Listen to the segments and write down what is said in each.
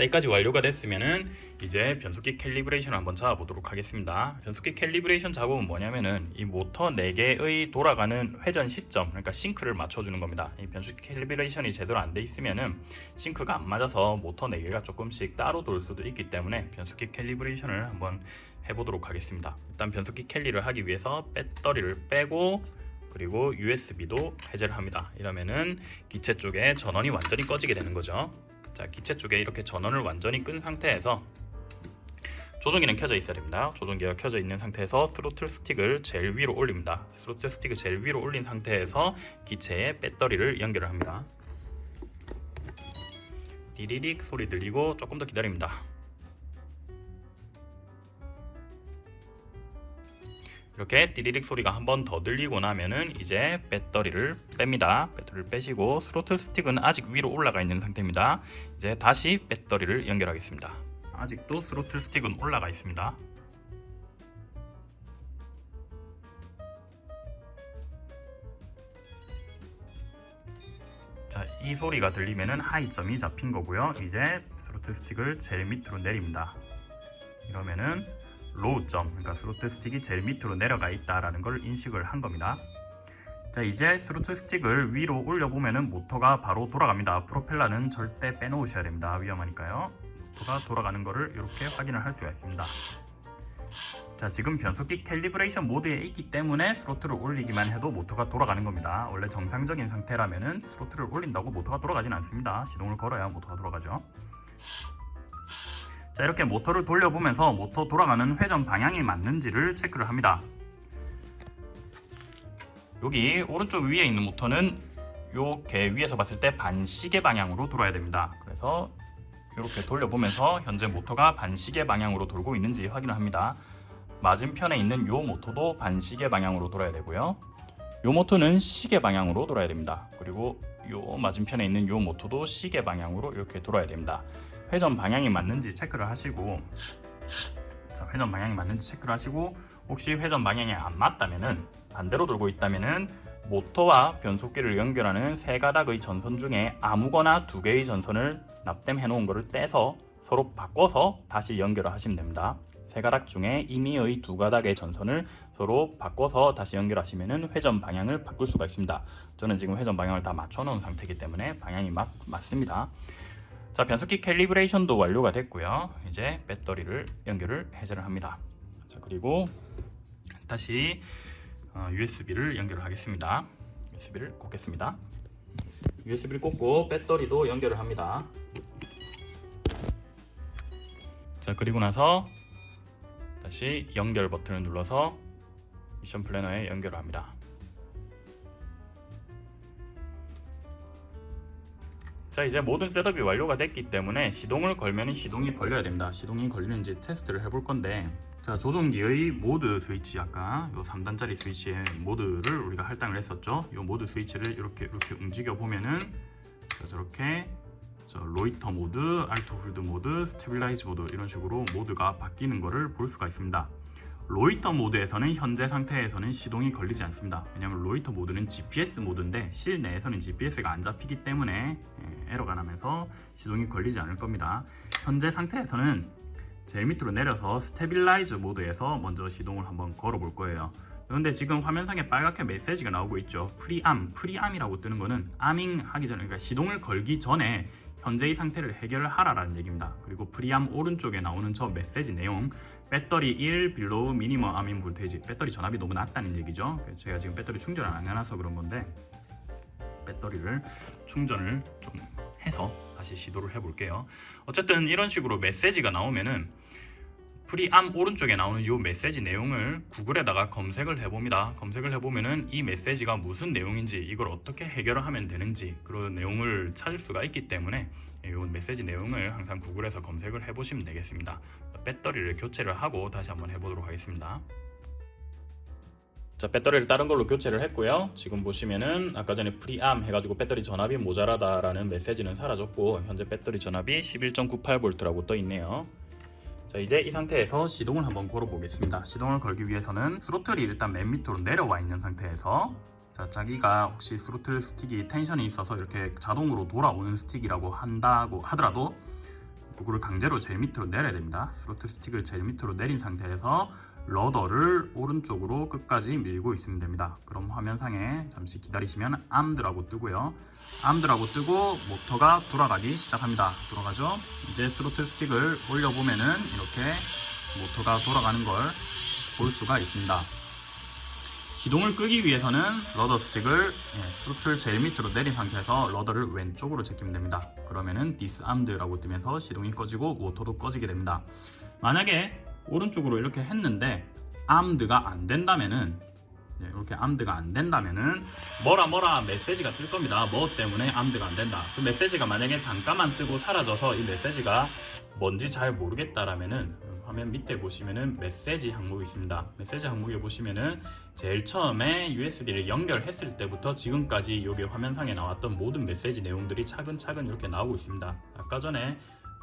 자, 여기까지 완료가 됐으면은 이제 변속기 calibration을 한번 잡아보도록 하겠습니다. 변속기 calibration 작업은 뭐냐면은 이 모터 4개의 돌아가는 회전 시점, 그러니까 sync를 맞춰주는 겁니다. 이 변속기 calibration이 제대로 안 돼 있으면은 sync가 안 맞아서 모터 4개가 조금씩 따로 돌 수도 있기 때문에 변속기 calibration을 한번 해보도록 하겠습니다. 일단 변속기 cali를 하기 위해서 배터리를 빼고 그리고 USB도 해제를 합니다. 이러면은 기체 쪽에 전원이 완전히 꺼지게 되는 거죠. 자, 기체 쪽에 이렇게 전원을 완전히 끈 상태에서 조종기는 켜져 있어야 됩니다. 조종기가 켜져 있는 상태에서 트로틀 스틱을 제일 위로 올립니다. 트로틀 스틱을 제일 위로 올린 상태에서 기체에 배터리를 연결을 합니다. 디리릭 소리 들리고 조금 더 기다립니다. 이렇게 디리릭 소리가 한 번 더 들리고 나면은 이제 배터리를 뺍니다. 배터리를 빼시고 스로틀 스틱은 아직 위로 올라가 있는 상태입니다. 이제 다시 배터리를 연결하겠습니다. 아직도 스로틀 스틱은 올라가 있습니다. 자, 이 소리가 들리면은 high점이 잡힌 거고요. 이제 스로틀 스틱을 제일 밑으로 내립니다. 이러면은 low점, 그러니까 스로틀 스틱이 제일 밑으로 내려가 있다라는 걸 인식을 한 겁니다. 자, 이제 스로틀 스틱을 위로 올려보면은 모터가 바로 돌아갑니다. 프로펠러는 절대 빼놓으셔야 됩니다. 위험하니까요. 모터가 돌아가는 거를 이렇게 확인을 할 수가 있습니다. 자, 지금 변속기 calibration 모드에 있기 때문에 throttle을 올리기만 해도 모터가 돌아가는 겁니다. 원래 정상적인 상태라면은 throttle을 올린다고 모터가 돌아가진 않습니다. 시동을 걸어야 모터가 돌아가죠. 자 이렇게 모터를 돌려보면서 모터 돌아가는 회전 방향이 맞는지를 체크를 합니다. 여기 오른쪽 위에 있는 모터는 요개 위에서 봤을 때 반시계 방향으로 돌아야 됩니다. 그래서 이렇게 돌려보면서 현재 모터가 반시계 방향으로 돌고 있는지 확인을 합니다. 맞은편에 있는 요 모터도 반시계 방향으로 돌아야 되고요. 요 모터는 시계 방향으로 돌아야 됩니다. 그리고 요 맞은편에 있는 요 모터도 시계 방향으로 이렇게 돌아야 됩니다 회전 방향이 맞는지 체크를 하시고 자, 회전 방향이 맞는지 체크를 하시고 혹시 회전 방향이 안 맞다면은 반대로 돌고 있다면은 모터와 변속기를 연결하는 세 가닥의 전선 중에 아무거나 두 개의 전선을 납땜해 놓은 것을 떼서 서로 바꿔서 다시 연결을 하시면 됩니다. 세 가닥 중에 임의의 두 가닥의 전선을 서로 바꿔서 다시 연결하시면 회전 방향을 바꿀 수가 있습니다. 저는 지금 회전 방향을 다 맞춰 놓은 상태이기 때문에 방향이 맞, 맞습니다. 자 변속기 캘리브레이션도 완료가 됐고요. 이제 배터리를 연결을 해제를 합니다. 자 그리고 다시 어, USB를 연결을 하겠습니다. USB를 꽂겠습니다. USB를 꽂고 배터리도 연결을 합니다. 자 그리고 나서 다시 연결 버튼을 눌러서 Mission Planner에 연결을 합니다 자 이제 모든 setup이 완료가 됐기 때문에 시동을 걸면 시동이 걸려야 됩니다. 시동이 걸리는지 테스트를 해볼 건데 자 조종기의 모드 스위치 아까 요 3단짜리 스위치의 모드를 우리가 할당을 했었죠? 요 모드 스위치를 이렇게 이렇게 움직여 보면은 자, 저렇게 저 Loiter 모드, Alt Hold 모드, Stabilize 모드 이런 식으로 모드가 바뀌는 것을 볼 수가 있습니다 Loiter 모드에서는 현재 상태에서는 시동이 걸리지 않습니다. 왜냐하면 Loiter 모드는 GPS 모드인데 실내에서는 GPS가 안 잡히기 때문에 예, 에러가 나면서 시동이 걸리지 않을 겁니다. 현재 상태에서는 제일 밑으로 내려서 Stabilize 모드에서 먼저 시동을 한번 걸어 볼 거예요. 그런데 지금 화면상에 빨갛게 메시지가 나오고 있죠. PreArm, PreArm이라고 뜨는 거는 arming 하기 전에 그러니까 시동을 걸기 전에 현재 의 상태를 해결하라는 얘기입니다. 그리고 PreArm 오른쪽에 나오는 저 메시지 내용 battery 1 below minimum arming voltage 배터리 전압이 너무 낮다는 얘기죠. 제가 지금 배터리 충전을 안 해놔서 그런 건데 배터리를 충전을 좀 해서 다시 시도를 해 볼게요. 어쨌든 이런 식으로 메시지가 나오면은 PreArm 오른쪽에 나오는 이 메시지 내용을 구글에다가 검색을 해봅니다. 검색을 해보면은 이 메시지가 무슨 내용인지 이걸 어떻게 해결을 하면 되는지 그런 내용을 찾을 수가 있기 때문에 이 메시지 내용을 항상 구글에서 검색을 해보시면 되겠습니다. 배터리를 교체를 하고 다시 한번 해보도록 하겠습니다. 자 배터리를 다른 걸로 교체를 했고요. 지금 보시면은 아까 전에 PreArm 해가지고 배터리 전압이 모자라다 라는 메시지는 사라졌고 현재 배터리 전압이 11.98V라고 떠 있네요. 자 이제 이 상태에서 시동을 한번 걸어 보겠습니다. 시동을 걸기 위해서는 throttle이 일단 맨 밑으로 내려와 있는 상태에서 자 자기가 혹시 스로틀 스틱이 tension이 있어서 이렇게 자동으로 돌아오는 스틱이라고 한다고 하더라도 그거를 강제로 제일 밑으로 내려야 됩니다. 스로틀 스틱을 제일 밑으로 내린 상태에서 rudder를 오른쪽으로 끝까지 밀고 있으면 됩니다. 그럼 화면상에 잠시 기다리시면 armed라고 뜨고요. armed라고 뜨고 모터가 돌아가기 시작합니다. 돌아가죠? 이제 스로틀 스틱을 올려보면은 이렇게 모터가 돌아가는 걸 볼 수가 있습니다. 시동을 끄기 위해서는 rudder 스틱을 예, 스로틀 제일 밑으로 내린 상태에서 rudder를 왼쪽으로 제끼면 됩니다. 그러면은 disarmed라고 뜨면서 시동이 꺼지고 모터도 꺼지게 됩니다. 만약에 오른쪽으로 이렇게 했는데 암드가 안 된다면은 예, 이렇게 암드가 안 된다면은 뭐라 뭐라 메시지가 뜰 겁니다. 뭐 때문에 암드가 안 된다. 그 메시지가 만약에 잠깐만 뜨고 사라져서 이 메시지가 뭔지 잘 모르겠다라면은 화면 밑에 보시면은 메시지 항목이 있습니다. 메시지 항목에 보시면은 제일 처음에 USB를 연결했을 때부터 지금까지 여기 화면상에 나왔던 모든 메시지 내용들이 차근차근 이렇게 나오고 있습니다. 아까 전에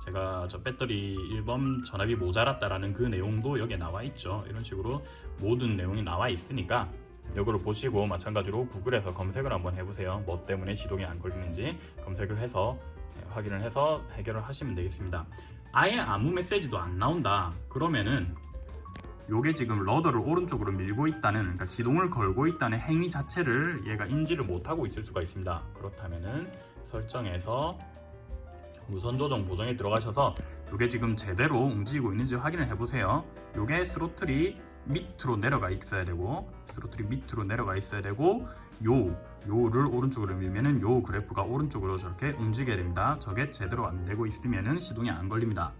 제가 저 배터리 1번 전압이 모자랐다라는 그 내용도 여기에 나와 있죠. 이런 식으로 모든 내용이 나와 있으니까 이거를 보시고 마찬가지로 구글에서 검색을 한번 해보세요. 뭐 때문에 시동이 안 걸리는지 검색을 해서 네, 확인을 해서 해결을 하시면 되겠습니다. 아예 아무 메시지도 안 나온다. 그러면은 요게 지금 러더를 오른쪽으로 밀고 있다는 그러니까 시동을 걸고 있다는 행위 자체를 얘가 인지를 못하고 있을 수가 있습니다. 그렇다면은 설정에서 무선 조정 보정에 들어가셔서 요게 지금 제대로 움직이고 있는지 확인을 해보세요. 요게 스로틀이 밑으로 내려가 있어야 되고 스로틀이 밑으로 내려가 있어야 되고 요 요를 오른쪽으로 밀면은 요 그래프가 오른쪽으로 저렇게 움직여야 됩니다. 저게 제대로 안 되고 있으면은 시동이 안 걸립니다.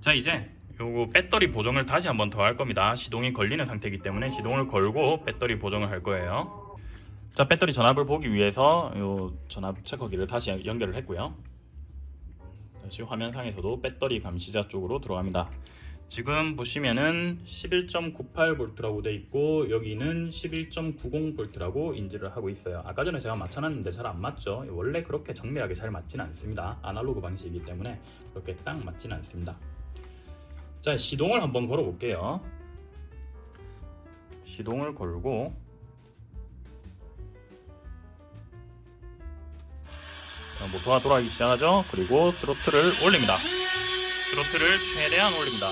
자 이제 요거 배터리 보정을 다시 한번 더 할 겁니다. 시동이 걸리는 상태이기 때문에 시동을 걸고 배터리 보정을 할 거예요. 자 배터리 전압을 보기 위해서 요 전압 체커기를 다시 연결을 했고요. 다시 화면상에서도 배터리 감시자 쪽으로 들어갑니다. 지금 보시면은 11.98V라고 돼 있고 여기는 11.90V라고 인지를 하고 있어요. 아까 전에 제가 맞춰놨는데 잘 안 맞죠? 원래 그렇게 정밀하게 잘 맞지는 않습니다. 아날로그 방식이기 때문에 그렇게 딱 맞지는 않습니다. 자 시동을 한번 걸어 볼게요. 시동을 걸고 자, 모터가 돌아가기 시작하죠. 그리고 스로틀을 올립니다. 스로틀을 최대한 올립니다.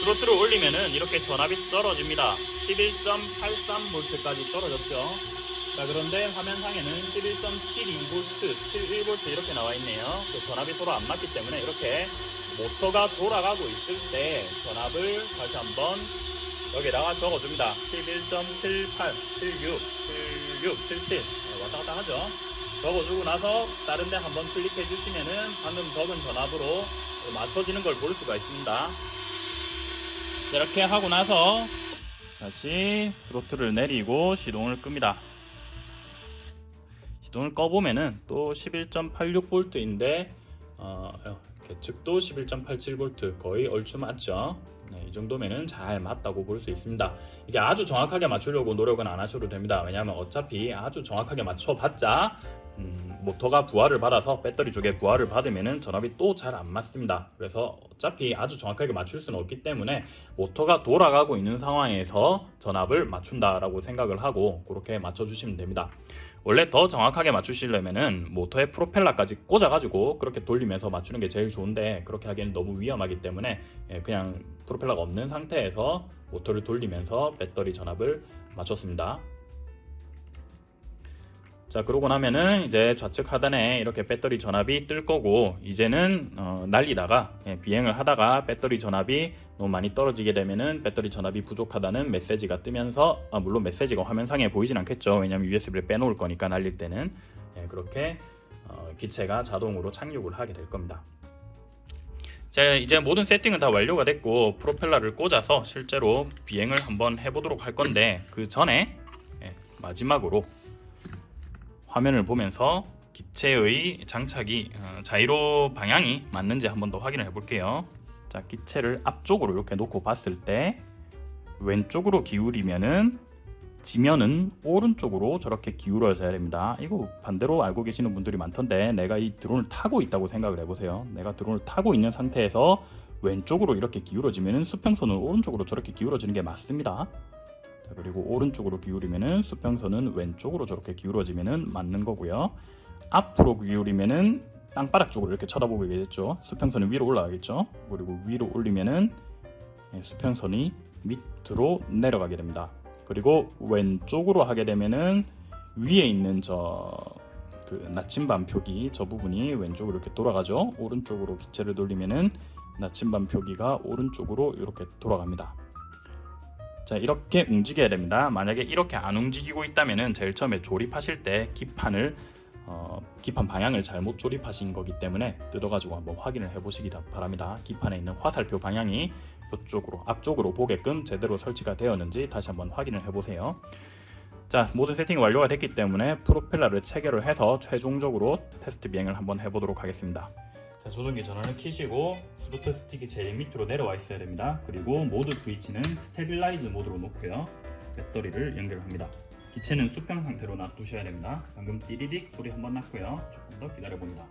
스로틀을 올리면은 이렇게 전압이 떨어집니다. 11.83V까지 떨어졌죠. 자 그런데 화면상에는 11.72V, 71V 이렇게 나와 있네요. 그 전압이 서로 안 맞기 때문에 이렇게 모터가 돌아가고 있을 때 전압을 다시 한번 여기다가 적어줍니다. 11.78, 76, 76, 77 왔다 갔다 하죠. 적어주고 나서 다른 데 한번 클릭해 주시면은 방금 적은 전압으로 맞춰지는 걸 볼 수가 있습니다. 이렇게 하고 나서 다시 스로틀을 내리고 시동을 끕니다. 시동을 꺼보면은 또 11.86V인데 어, 계측도 11.87V 거의 얼추 맞죠. 네, 이 정도면은 잘 맞다고 볼 수 있습니다. 이게 아주 정확하게 맞추려고 노력은 안 하셔도 됩니다. 왜냐하면 어차피 아주 정확하게 맞춰봤자 음, 모터가 부하를 받아서 배터리 쪽에 부하를 받으면은 전압이 또 잘 안 맞습니다. 그래서 어차피 아주 정확하게 맞출 수는 없기 때문에 모터가 돌아가고 있는 상황에서 전압을 맞춘다 라고 생각을 하고 그렇게 맞춰주시면 됩니다. 원래 더 정확하게 맞추시려면은 모터에 프로펠러까지 꽂아가지고 그렇게 돌리면서 맞추는 게 제일 좋은데 그렇게 하기에는 너무 위험하기 때문에 예, 그냥 프로펠러가 없는 상태에서 모터를 돌리면서 배터리 전압을 맞췄습니다. 자 그러고 나면은 이제 좌측 하단에 이렇게 배터리 전압이 뜰 거고 이제는 어, 날리다가 예, 비행을 하다가 배터리 전압이 너무 많이 떨어지게 되면은 배터리 전압이 부족하다는 메시지가 뜨면서 아, 물론 메시지가 화면상에 보이진 않겠죠. 왜냐면 USB를 빼놓을 거니까 날릴 때는. 예, 그렇게 어, 기체가 자동으로 착륙을 하게 될 겁니다. 자 이제 모든 세팅은 다 완료가 됐고 프로펠러를 꽂아서 실제로 비행을 한번 해보도록 할 건데 그 전에 예, 마지막으로 화면을 보면서 기체의 장착이 어, 자이로 방향이 맞는지 한번 더 확인을 해 볼게요. 자, 기체를 앞쪽으로 이렇게 놓고 봤을 때 왼쪽으로 기울이면은 지면은 오른쪽으로 저렇게 기울어져야 됩니다. 이거 반대로 알고 계시는 분들이 많던데 내가 이 드론을 타고 있다고 생각을 해보세요. 내가 드론을 타고 있는 상태에서 왼쪽으로 이렇게 기울어지면은 수평선은 오른쪽으로 저렇게 기울어지는 게 맞습니다. 자, 그리고 오른쪽으로 기울이면은 수평선은 왼쪽으로 저렇게 기울어지면은 맞는 거고요. 앞으로 기울이면은 땅바닥 쪽으로 이렇게 쳐다보게 되겠죠. 수평선이 위로 올라가겠죠. 그리고 위로 올리면은 예, 수평선이 밑으로 내려가게 됩니다. 그리고 왼쪽으로 하게 되면은 위에 있는 저 그 나침반 표기 저 부분이 왼쪽으로 이렇게 돌아가죠. 오른쪽으로 기체를 돌리면은 나침반 표기가 오른쪽으로 이렇게 돌아갑니다. 자 이렇게 움직여야 됩니다. 만약에 이렇게 안 움직이고 있다면은 제일 처음에 조립하실 때 기판을 어, 기판 방향을 잘못 조립하신 거기 때문에 뜯어가지고 한번 확인을 해보시기 바랍니다. 기판에 있는 화살표 방향이 이쪽으로 앞쪽으로 보게끔 제대로 설치가 되었는지 다시 한번 확인을 해보세요. 자 모든 세팅이 완료가 됐기 때문에 프로펠러를 체결을 해서 최종적으로 테스트 비행을 한번 해보도록 하겠습니다. 자 조종기 전원을 켜시고 스로틀 스틱이 제일 밑으로 내려와 있어야 됩니다. 그리고 모드 스위치는 Stabilize 모드로 놓고요. 배터리를 연결합니다. 기체는 수평 상태로 놔두셔야 됩니다. 방금 띠리릭 소리 한번 났고요. 조금 더 기다려봅니다.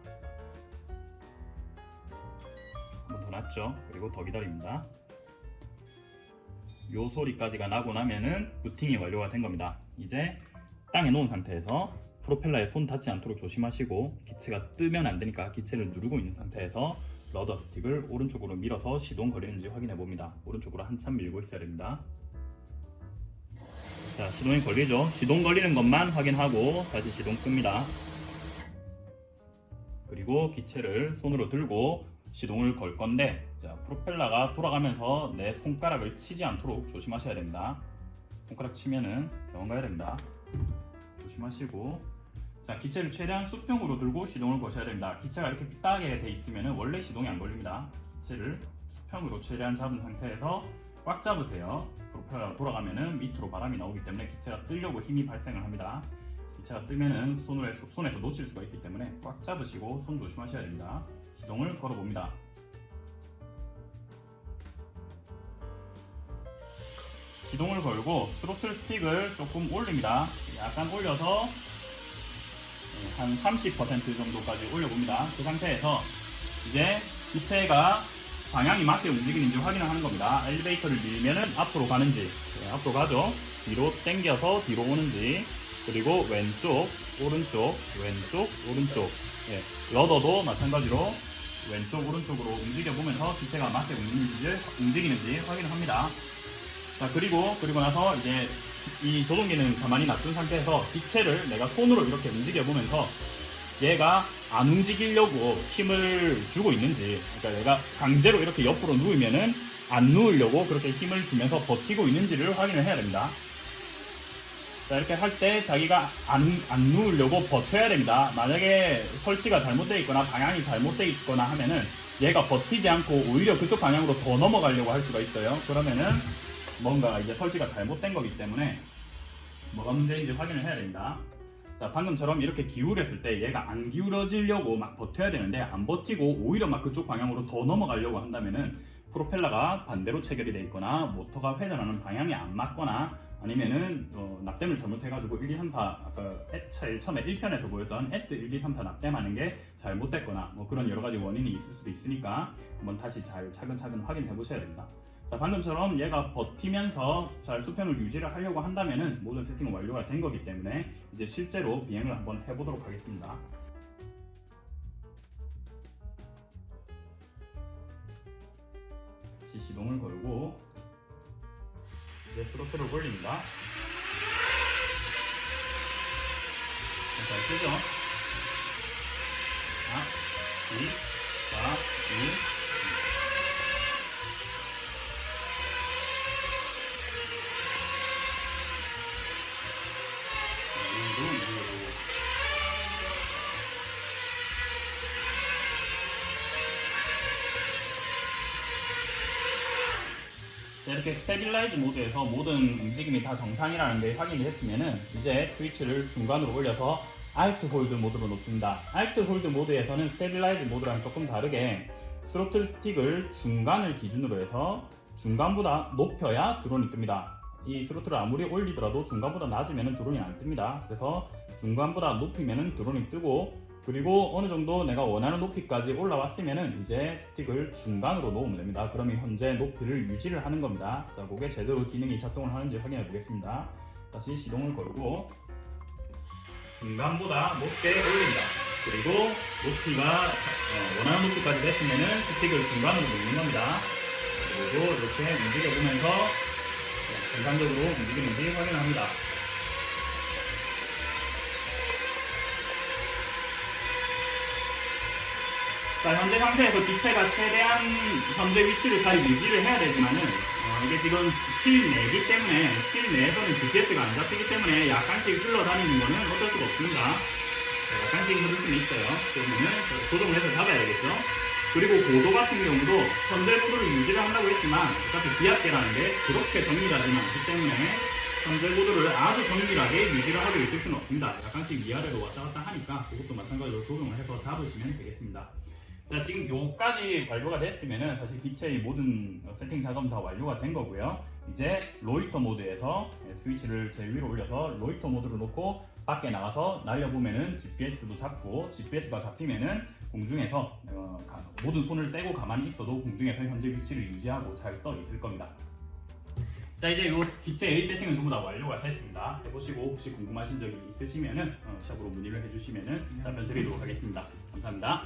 한번 더 났죠. 그리고 더 기다립니다. 요 소리까지가 나고 나면은 부팅이 완료가 된 겁니다. 이제 땅에 놓은 상태에서 프로펠러에 손 닿지 않도록 조심하시고 기체가 뜨면 안 되니까 기체를 누르고 있는 상태에서 러더 스틱을 오른쪽으로 밀어서 시동 걸리는지 확인해 봅니다. 오른쪽으로 한참 밀고 있어야 됩니다. 자 시동이 걸리죠. 시동 걸리는 것만 확인하고 다시 시동 끕니다. 그리고 기체를 손으로 들고 시동을 걸 건데 자, 프로펠러가 돌아가면서 내 손가락을 치지 않도록 조심하셔야 됩니다. 손가락 치면은 병원 가야 됩니다. 조심하시고 자 기체를 최대한 수평으로 들고 시동을 거셔야 됩니다. 기체가 이렇게 삐딱하게 돼 있으면 원래 시동이 안 걸립니다. 기체를 수평으로 최대한 잡은 상태에서 꽉 잡으세요. 프로펠러가 돌아가면은 밑으로 바람이 나오기 때문에 기체가 뜨려고 힘이 발생을 합니다. 기체가 뜨면은 손을, 손에서 놓칠 수가 있기 때문에 꽉 잡으시고 손 조심하셔야 됩니다. 시동을 걸어 봅니다. 시동을 걸고 스로틀 스틱을 조금 올립니다. 약간 올려서 한 30% 정도까지 올려봅니다. 그 상태에서 이제 기체가 방향이 맞게 움직이는지 확인을 하는 겁니다. 엘리베이터를 밀면은 앞으로 가는지 네, 앞으로 가죠. 뒤로 당겨서 뒤로 오는지 그리고 왼쪽 오른쪽 왼쪽 오른쪽 예, 러더도 마찬가지로 왼쪽 오른쪽으로 움직여 보면서 기체가 맞게 움직이는지, 움직이는지 확인을 합니다. 자 그리고 그리고 나서 이제 이 조종기는 가만히 놔둔 상태에서 기체를 내가 손으로 이렇게 움직여 보면서 얘가 안 움직이려고 힘을 주고 있는지 그러니까 내가 강제로 이렇게 옆으로 누우면은 안 누우려고 그렇게 힘을 주면서 버티고 있는지를 확인을 해야 됩니다. 자 이렇게 할 때 자기가 안, 안 누우려고 버텨야 됩니다. 만약에 설치가 잘못되어 있거나 방향이 잘못되어 있거나 하면은 얘가 버티지 않고 오히려 그쪽 방향으로 더 넘어가려고 할 수가 있어요. 그러면은 뭔가 이제 설치가 잘못된 거기 때문에 뭐가 문제인지 확인을 해야 됩니다. 자 방금처럼 이렇게 기울였을 때 얘가 안 기울어지려고 막 버텨야 되는데 안 버티고 오히려 막 그쪽 방향으로 더 넘어가려고 한다면은 프로펠러가 반대로 체결이 돼 있거나 모터가 회전하는 방향이 안 맞거나 아니면은 어, 납땜을 잘못해가지고 1, 2, 3, 4 아까 S 처음에 1편에서 보였던 S 1, 2, 3, 4 납땜하는 게 잘못됐거나 뭐 그런 여러 가지 원인이 있을 수도 있으니까 한번 다시 잘 차근차근 확인해 보셔야 됩니다. 자 방금처럼 얘가 버티면서 잘 수평을 유지를 하려고 한다면은 모든 세팅은 완료가 된 거기 때문에 이제 실제로 비행을 한번 해보도록 하겠습니다. 시동을 걸고 이제 스로틀을 올립니다. 잘 쓰죠? 하나, 둘, 사, 둘, 이렇게 Stabilize 모드에서 모든 움직임이 다 정상이라는 게 확인이 됐으면은 이제 스위치를 중간으로 올려서 Alt Hold 모드로 놓습니다. Alt Hold 모드에서는 Stabilize 모드랑 조금 다르게 스로틀 스틱을 중간을 기준으로 해서 중간보다 높여야 드론이 뜹니다. 이 throttle을 아무리 올리더라도 중간보다 낮으면 드론이 안 뜹니다. 그래서 중간보다 높이면 드론이 뜨고 그리고 어느 정도 내가 원하는 높이까지 올라왔으면 이제 스틱을 중간으로 놓으면 됩니다. 그러면 현재 높이를 유지를 하는 겁니다. 자, 그게 제대로 기능이 작동을 하는지 확인해 보겠습니다. 다시 시동을 걸고 중간보다 높게 올립니다. 그리고 높이가 어, 원하는 높이까지 됐으면은 스틱을 중간으로 놓는 겁니다. 그리고 이렇게 움직여보면서 어, 정상적으로 움직이는지 확인합니다. 자, 현재 상태에서 기체가 최대한 현재 위치를 잘 유지를 해야 되지만은 어, 이게 지금 실내기 때문에 실내에서는 GPS가 안 잡히기 때문에 약간씩 흘러다니는 거는 어쩔 수가 없습니다. 자, 약간씩 흐를 수는 있어요. 그러면은 조정을 해서 잡아야 되겠죠. 그리고 고도 같은 경우도 현재 고도를 유지를 한다고 했지만 어차피 비압계라는 게 그렇게 정밀하지는 않기 때문에 현재 고도를 아주 정밀하게 유지를 하고 있을 수는 없습니다. 약간씩 위아래로 왔다 갔다 하니까 그것도 마찬가지로 조정을 해서 잡으시면 되겠습니다. 자 지금 요까지 완료가 됐으면은 사실 기체의 모든 어, 세팅 작업 다 완료가 된 거고요. 이제 로이터 모드에서 예, 스위치를 제일 위로 올려서 로이터 모드로 놓고 밖에 나가서 날려보면은 GPS도 잡고 GPS가 잡히면은 공중에서 어, 가- 모든 손을 떼고 가만히 있어도 공중에서 현재 위치를 유지하고 잘 떠 있을 겁니다. 자 이제 요 기체 A 세팅은 전부 다 완료가 됐습니다. 해보시고 혹시 궁금하신 적이 있으시면은 어, 샵으로 문의를 해주시면은 답변 드리도록 하겠습니다. 감사합니다.